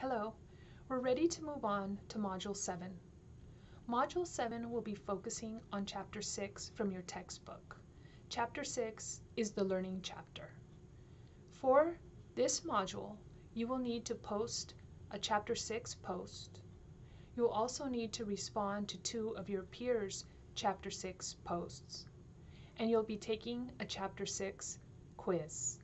Hello, we're ready to move on to Module 7. Module 7 will be focusing on Chapter 6 from your textbook. Chapter 6 is the learning chapter. For this module, you will need to post a Chapter 6 post. You'll also need to respond to two of your peers' Chapter 6 posts. And you'll be taking a Chapter 6 quiz.